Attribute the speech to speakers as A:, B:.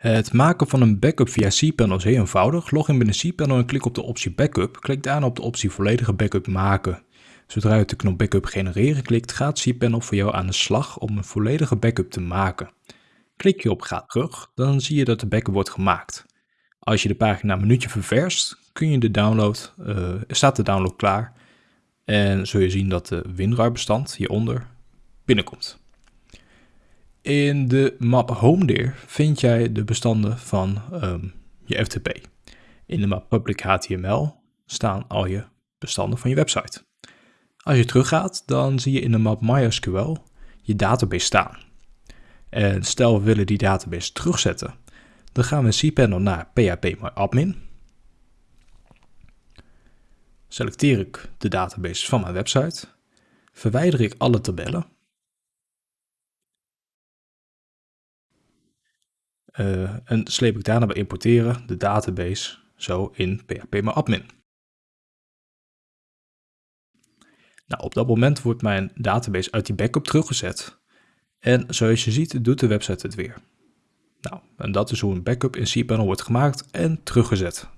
A: Het maken van een backup via cPanel is heel eenvoudig. Log in binnen cPanel en klik op de optie Backup. Klik daarna op de optie Volledige Backup maken. Zodra je de knop Backup genereren klikt, gaat cPanel voor jou aan de slag om een volledige backup te maken. Klik je op Ga terug, dan zie je dat de backup wordt gemaakt. Als je de pagina een minuutje ververst, kun je de download, uh, staat de download klaar. En zul je zien dat de WinRAR bestand hieronder binnenkomt. In de map HomeDir vind jij de bestanden van ehm, je FTP. In de map Public HTML staan al je bestanden van je website. Als je teruggaat, dan zie je in de map MySQL je database staan. En stel we willen die database terugzetten, dan gaan we in cPanel naar phpMyAdmin. Selecteer ik de database van mijn website, verwijder ik alle tabellen Uh, en sleep ik daarna bij importeren de database zo in phpMyAdmin. Nou, op dat moment wordt mijn database uit die backup teruggezet. En zoals je ziet doet de website het weer. Nou, en dat is hoe een backup in cPanel wordt gemaakt en teruggezet.